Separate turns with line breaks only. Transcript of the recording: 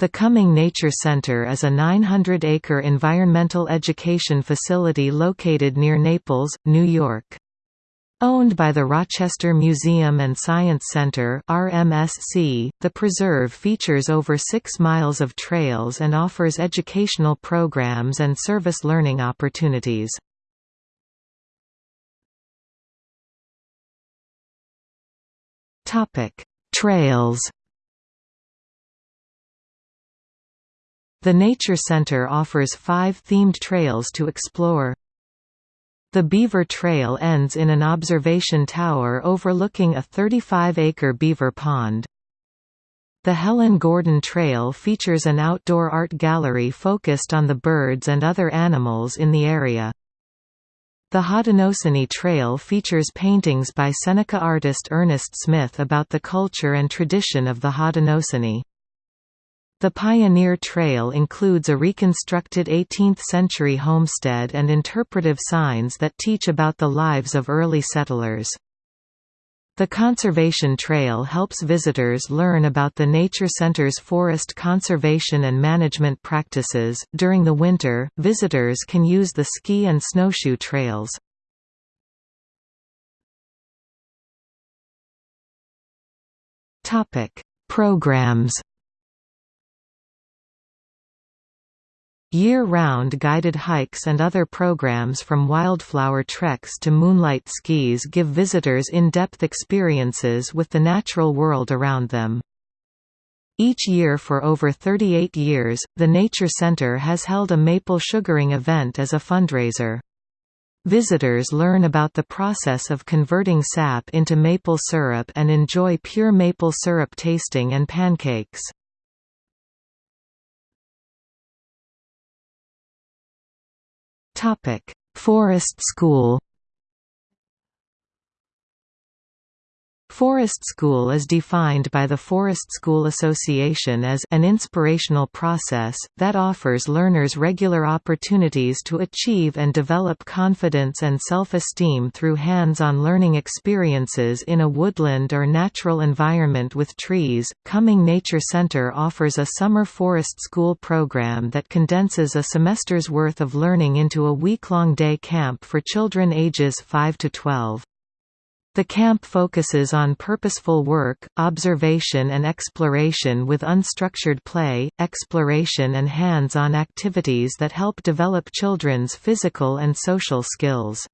The Cumming Nature Center is a 900-acre environmental education facility located near Naples, New York. Owned by the Rochester Museum and Science Center RMSC, the preserve features over 6 miles of trails and offers educational programs and service learning opportunities. Trails The Nature Center offers five themed trails to explore. The Beaver Trail ends in an observation tower overlooking a 35-acre beaver pond. The Helen Gordon Trail features an outdoor art gallery focused on the birds and other animals in the area. The Haudenosaunee Trail features paintings by Seneca artist Ernest Smith about the culture and tradition of the Haudenosaunee. The Pioneer Trail includes a reconstructed 18th-century homestead and interpretive signs that teach about the lives of early settlers. The Conservation Trail helps visitors learn about the Nature Center's forest conservation and management practices. During the winter, visitors can use the ski and snowshoe trails. Topic: Programs Year-round guided hikes and other programs from wildflower treks to moonlight skis give visitors in-depth experiences with the natural world around them. Each year for over 38 years, the Nature Center has held a maple sugaring event as a fundraiser. Visitors learn about the process of converting sap into maple syrup and enjoy pure maple syrup tasting and pancakes. Topic: Forest School Forest School is defined by the Forest School Association as an inspirational process, that offers learners regular opportunities to achieve and develop confidence and self-esteem through hands-on learning experiences in a woodland or natural environment with trees. Cumming Nature Center offers a summer forest school program that condenses a semester's worth of learning into a week-long day camp for children ages 5 to 12. The camp focuses on purposeful work, observation and exploration with unstructured play, exploration and hands-on activities that help develop children's physical and social skills.